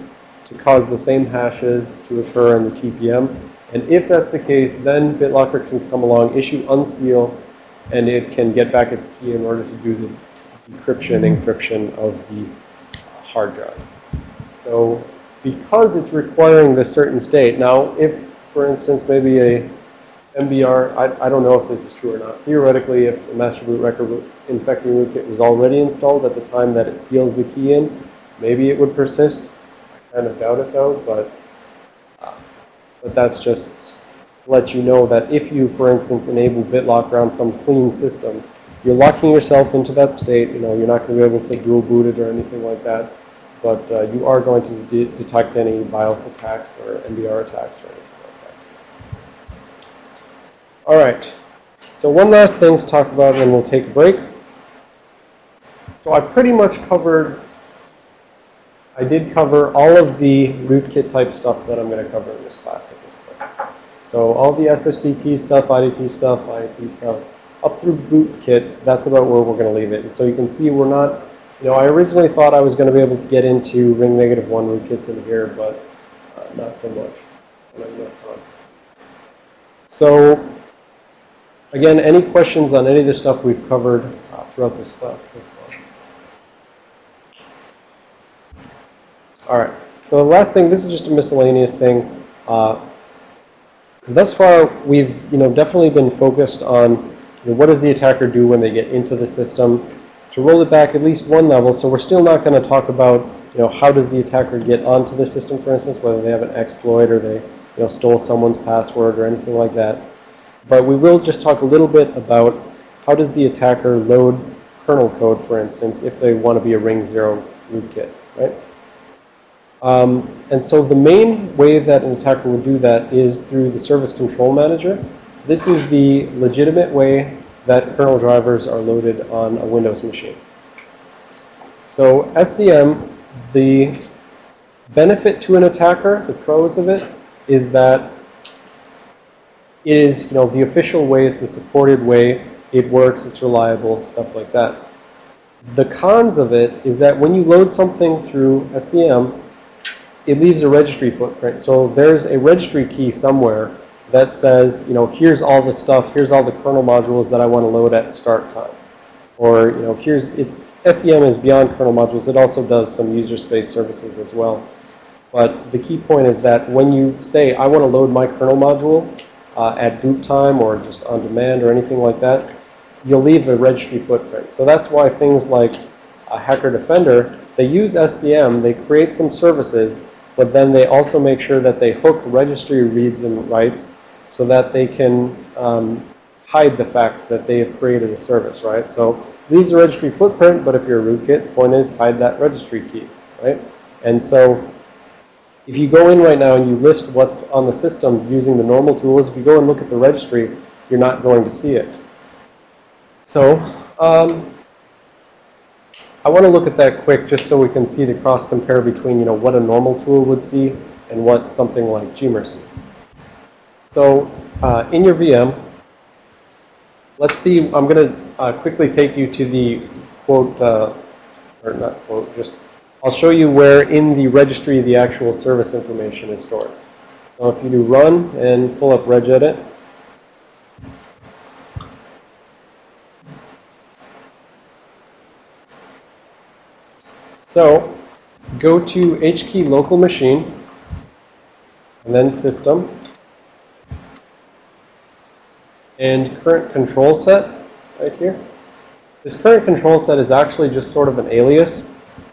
to cause the same hashes to occur in the TPM. And if that's the case, then BitLocker can come along, issue unseal, and it can get back its key in order to do the decryption, encryption of the hard drive. So because it's requiring this certain state, now if, for instance, maybe a MBR, I, I don't know if this is true or not. Theoretically, if the master boot record infecting rootkit was already installed at the time that it seals the key in, maybe it would persist. I kind of doubt it though, but, uh, but that's just to let you know that if you, for instance, enable BitLocker on some clean system, you're locking yourself into that state. You know, you're not going to be able to dual boot it or anything like that. But uh, you are going to de detect any BIOS attacks or MBR attacks or anything. All right. So one last thing to talk about, and then we'll take a break. So I pretty much covered, I did cover all of the rootkit type stuff that I'm going to cover in this class at this point. So all the SSDT stuff, IDT stuff, IAT stuff, up through bootkits, that's about where we're going to leave it. And so you can see we're not, you know, I originally thought I was going to be able to get into ring negative one rootkits in here, but uh, not so much. So again, any questions on any of the stuff we've covered uh, throughout this class so far? All right. So the last thing, this is just a miscellaneous thing. Uh, thus far, we've you know definitely been focused on you know, what does the attacker do when they get into the system. To roll it back at least one level, so we're still not going to talk about you know how does the attacker get onto the system, for instance, whether they have an exploit or they you know stole someone's password or anything like that. But we will just talk a little bit about how does the attacker load kernel code, for instance, if they want to be a ring zero rootkit, right? Um, and so the main way that an attacker would do that is through the service control manager. This is the legitimate way that kernel drivers are loaded on a Windows machine. So SCM, the benefit to an attacker, the pros of it, is that it is, you know, the official way, it's the supported way, it works, it's reliable, stuff like that. The cons of it is that when you load something through SCM, it leaves a registry footprint. So there's a registry key somewhere that says, you know, here's all the stuff, here's all the kernel modules that I want to load at start time. Or, you know, here's, it, SCM is beyond kernel modules. It also does some user space services as well. But the key point is that when you say, I want to load my kernel module uh, at boot time or just on demand or anything like that, you'll leave a registry footprint. So that's why things like a Hacker Defender, they use SCM, they create some services, but then they also make sure that they hook registry reads and writes so that they can um, hide the fact that they have created a service, right? So leaves a registry footprint, but if you're a rootkit, point is hide that registry key, right? And so if you go in right now and you list what's on the system using the normal tools, if you go and look at the registry, you're not going to see it. So um, I want to look at that quick just so we can see the cross compare between, you know, what a normal tool would see and what something like Gmer sees. So uh, in your VM, let's see, I'm going to uh, quickly take you to the quote, uh, or not quote, just, I'll show you where in the registry the actual service information is stored. So if you do run and pull up regedit, So go to HKey local machine and then system and current control set right here. This current control set is actually just sort of an alias.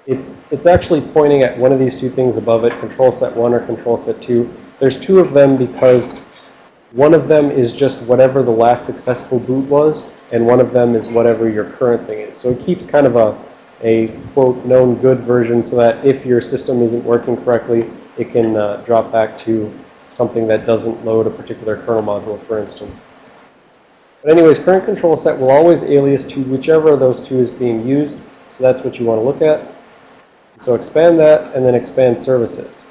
It's, it's actually pointing at one of these two things above it, control set 1 or control set 2. There's two of them because one of them is just whatever the last successful boot was, and one of them is whatever your current thing is. So it keeps kind of a a quote known good version so that if your system isn't working correctly, it can uh, drop back to something that doesn't load a particular kernel module, for instance. But anyways, current control set will always alias to whichever of those two is being used. So that's what you want to look at. So expand that and then expand services.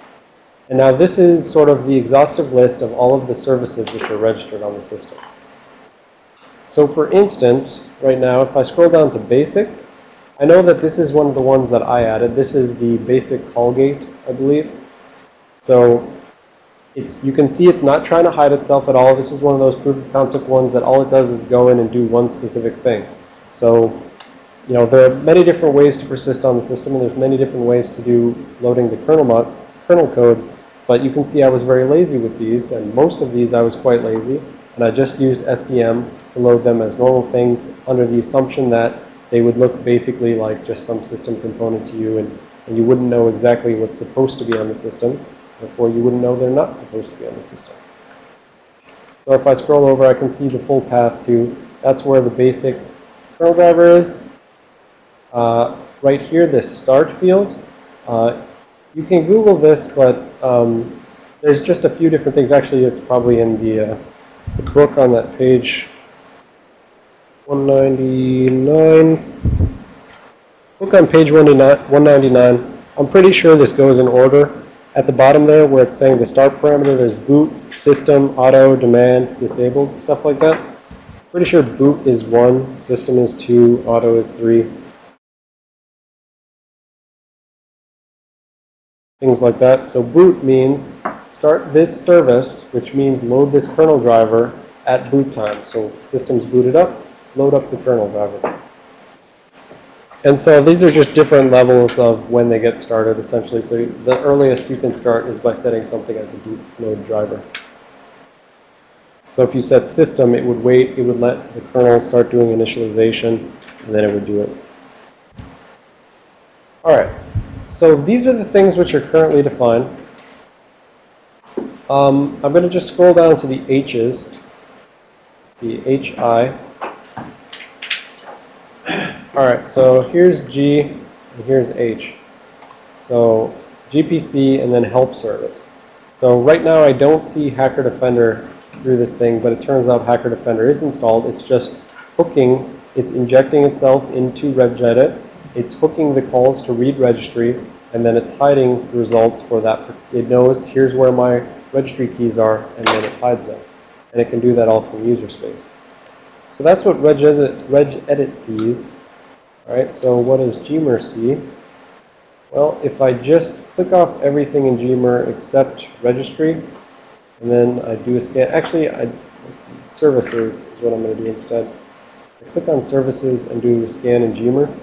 And now this is sort of the exhaustive list of all of the services which are registered on the system. So for instance, right now, if I scroll down to basic, I know that this is one of the ones that I added. This is the basic call gate, I believe. So it's, you can see it's not trying to hide itself at all. This is one of those proof of concept ones that all it does is go in and do one specific thing. So, you know, there are many different ways to persist on the system, and there's many different ways to do loading the kernel, mod, kernel code. But you can see I was very lazy with these, and most of these I was quite lazy. And I just used SCM to load them as normal things under the assumption that they would look basically like just some system component to you, and, and you wouldn't know exactly what's supposed to be on the system. Therefore, you wouldn't know they're not supposed to be on the system. So if I scroll over, I can see the full path to, that's where the basic kernel driver is. Uh, right here, this start field. Uh, you can Google this, but um, there's just a few different things. Actually, it's probably in the, uh, the book on that page 199. Book on page 199. I'm pretty sure this goes in order. At the bottom there, where it's saying the start parameter, there's boot, system, auto, demand, disabled, stuff like that. Pretty sure boot is 1, system is 2, auto is 3. Things like that. So boot means start this service, which means load this kernel driver at boot time. So system's booted up, load up the kernel driver. And so these are just different levels of when they get started, essentially. So the earliest you can start is by setting something as a boot load driver. So if you set system, it would wait, it would let the kernel start doing initialization, and then it would do it. All right. So these are the things which are currently defined. Um, I'm going to just scroll down to the H's. Let's see, HI. All right, so here's G and here's H. So GPC and then help service. So right now I don't see Hacker Defender through this thing, but it turns out Hacker Defender is installed. It's just hooking, it's injecting itself into regedit. It's hooking the calls to read registry, and then it's hiding the results for that. It knows here's where my registry keys are, and then it hides them. And it can do that all from user space. So that's what regedit, regedit sees. All right, so what does Gmer see? Well, if I just click off everything in Gmer except registry, and then I do a scan. Actually, I, see, services is what I'm going to do instead. I click on services and do a scan in Gmer.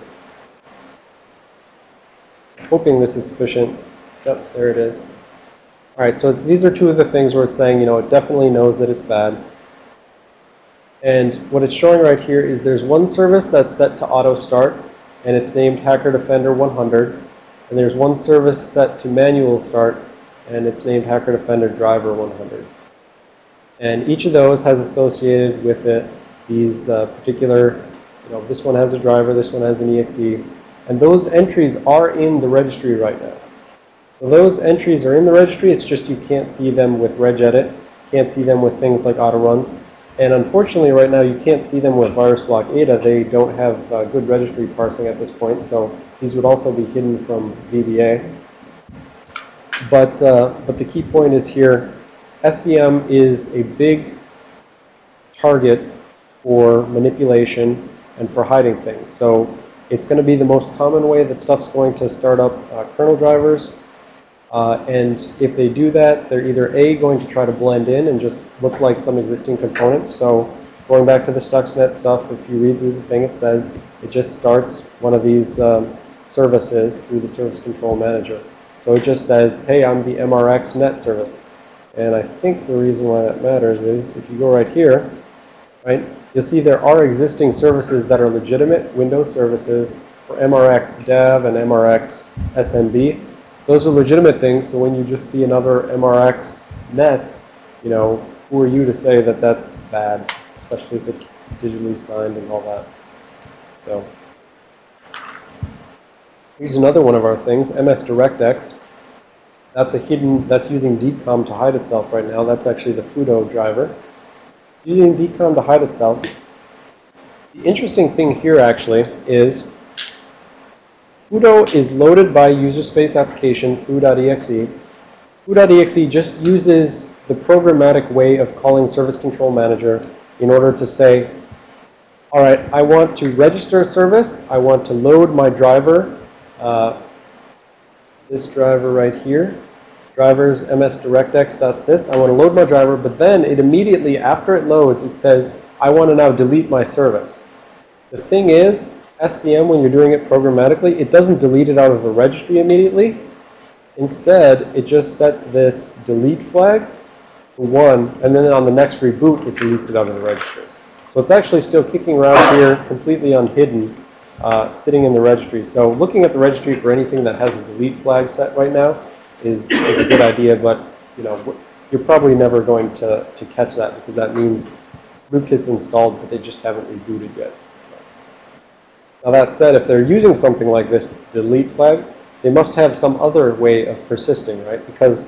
Hoping this is sufficient. Yep, there it is. All right, so these are two of the things where it's saying, you know, it definitely knows that it's bad. And what it's showing right here is there's one service that's set to auto start, and it's named Hacker Defender 100. And there's one service set to manual start, and it's named Hacker Defender Driver 100. And each of those has associated with it these uh, particular, you know, this one has a driver, this one has an EXE. And those entries are in the registry right now. So those entries are in the registry, it's just you can't see them with regedit, can't see them with things like auto runs. And unfortunately, right now, you can't see them with VirusBlokAda. They don't have uh, good registry parsing at this point, so these would also be hidden from VBA. But, uh, but the key point is here, SCM is a big target for manipulation and for hiding things. So it's going to be the most common way that stuff's going to start up uh, kernel drivers. Uh, and if they do that, they're either A, going to try to blend in and just look like some existing component. So going back to the Stuxnet stuff, if you read through the thing, it says it just starts one of these um, services through the service control manager. So it just says, hey, I'm the MRX net service. And I think the reason why that matters is if you go right here, right, you'll see there are existing services that are legitimate Windows services for MRX dev and MRX SMB. Those are legitimate things, so when you just see another MRX net, you know, who are you to say that that's bad, especially if it's digitally signed and all that. So here's another one of our things, MS DirectX. That's a hidden, that's using DKOM to hide itself right now. That's actually the FUTo driver. Using DKOM to hide itself. The interesting thing here actually is FUTo is loaded by user space application foo.exe. Foo.exe just uses the programmatic way of calling service control manager in order to say, all right, I want to register a service. I want to load my driver, uh, this driver right here. Drivers msdirectx.sys. I want to load my driver, but then it immediately, after it loads, it says, I want to now delete my service. The thing is, SCM, when you're doing it programmatically, it doesn't delete it out of the registry immediately. Instead, it just sets this delete flag to 1, and then on the next reboot, it deletes it out of the registry. So it's actually still kicking around here, completely unhidden, uh, sitting in the registry. So looking at the registry for anything that has a delete flag set right now is, is a good idea, but you know, you're probably never going to, to catch that because that means rootkit's installed, but they just haven't rebooted yet. So. Now that said, if they're using something like this delete flag, they must have some other way of persisting, right? Because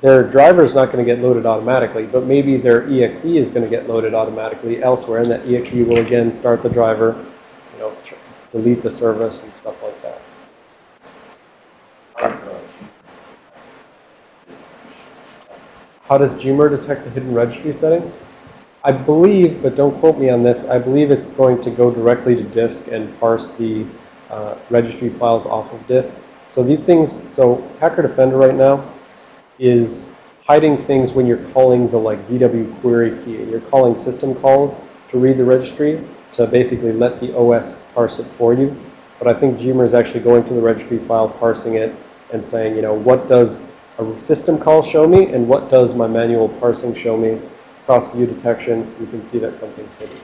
their driver is not going to get loaded automatically, but maybe their exe is going to get loaded automatically elsewhere, and that exe will again start the driver, you know, delete the service and stuff like that. How does Gmer detect the hidden registry settings? I believe, but don't quote me on this, I believe it's going to go directly to disk and parse the uh, registry files off of disk. So these things, so Hacker Defender right now is hiding things when you're calling the like ZW query key. You're calling system calls to read the registry to basically let the OS parse it for you. But I think Gmer is actually going to the registry file, parsing it, and saying, you know, what does a system call show me, and what does my manual parsing show me? Cross view detection, you can see that something's hidden.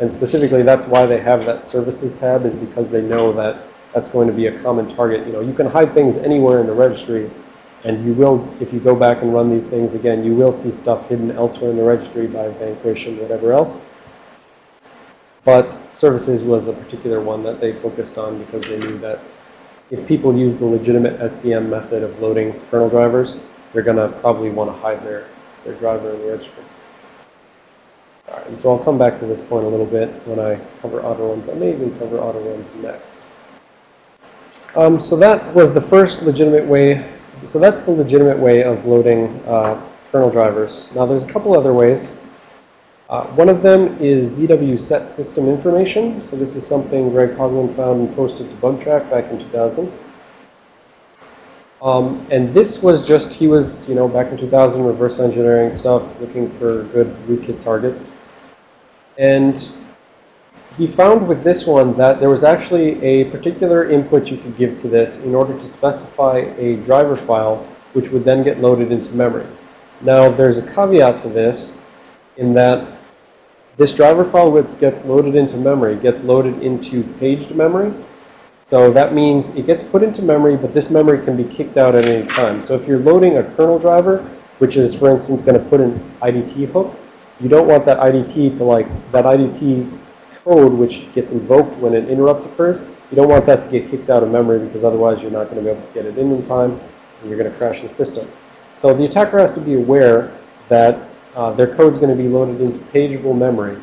And specifically, that's why they have that services tab, is because they know that that's going to be a common target. You know, you can hide things anywhere in the registry, and you will, if you go back and run these things again, you will see stuff hidden elsewhere in the registry by Vanquish and whatever else. But services was a particular one that they focused on because they knew that if people use the legitimate SCM method of loading kernel drivers, they're going to probably want to hide their, their driver in the registry. All right, and so I'll come back to this point a little bit when I cover auto runs. I may even cover auto runs next. Um, so that was the first legitimate way so that's the legitimate way of loading uh, kernel drivers. Now there's a couple other ways. Uh, one of them is ZW set system information. So this is something Greg Hoglund found and posted to Bugtraq back in 2000. Um, and this was just, he was, you know, back in 2000, reverse engineering stuff, looking for good rootkit targets. And he found with this one that there was actually a particular input you could give to this in order to specify a driver file, which would then get loaded into memory. Now, there's a caveat to this in that this driver file, which gets loaded into memory, gets loaded into paged memory. So that means it gets put into memory, but this memory can be kicked out at any time. So if you're loading a kernel driver, which is, for instance, going to put an IDT hook, you don't want that IDT to like, that IDT code which gets invoked when an interrupt occurs, you don't want that to get kicked out of memory because otherwise you're not going to be able to get it in in time and you're going to crash the system. So the attacker has to be aware that uh, their is going to be loaded into pageable memory.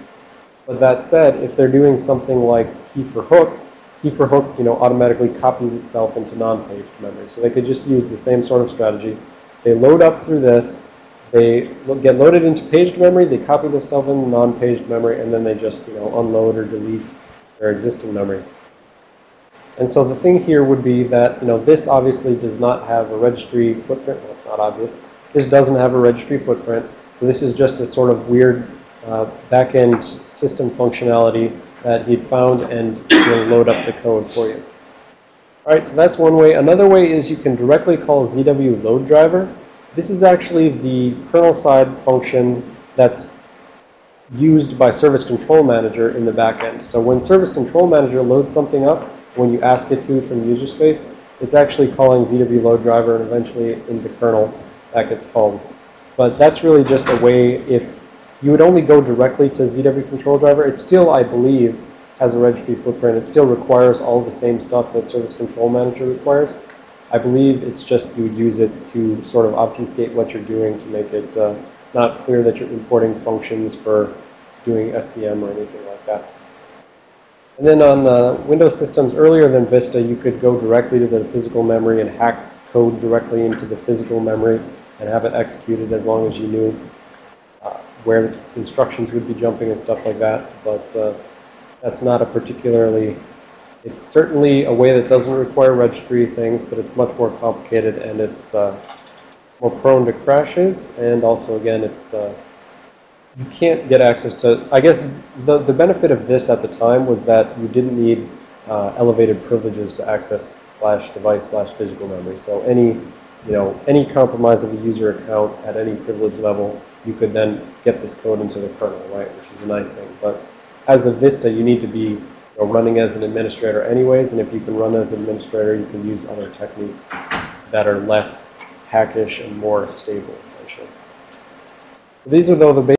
But that said, if they're doing something like key for hook, key for hook, you know, automatically copies itself into non-paged memory. So they could just use the same sort of strategy. They load up through this, they get loaded into paged memory, they copy themselves in non-paged memory, and then they just, you know, unload or delete their existing memory. And so the thing here would be that, you know, this obviously does not have a registry footprint. Well, it's not obvious. This doesn't have a registry footprint. So this is just a sort of weird uh, back-end system functionality that he'd found and will load up the code for you. All right, so that's one way. Another way is you can directly call ZW load driver. This is actually the kernel side function that's used by Service Control Manager in the backend. So when Service Control Manager loads something up, when you ask it to from user space, it's actually calling ZW load driver and eventually in the kernel that gets called. But that's really just a way if you would only go directly to ZW control driver, it still, I believe, has a registry footprint. It still requires all the same stuff that Service Control Manager requires. I believe it's just you would use it to sort of obfuscate what you're doing to make it uh, not clear that you're importing functions for doing SCM or anything like that. And then on uh, Windows systems earlier than Vista, you could go directly to the physical memory and hack code directly into the physical memory and have it executed as long as you knew uh, where instructions would be jumping and stuff like that. But uh, that's not a particularly it's certainly a way that doesn't require registry things, but it's much more complicated and it's uh, more prone to crashes, and also, again, it's, uh, you can't get access to, I guess, the, the benefit of this at the time was that you didn't need uh, elevated privileges to access slash device slash physical memory. So any, you know, any compromise of a user account at any privilege level, you could then get this code into the kernel, right, which is a nice thing. But as a Vista, you need to be you know, running as an administrator anyways, and if you can run as an administrator, you can use other techniques that are less hackish and more stable, essentially. So these are though the basic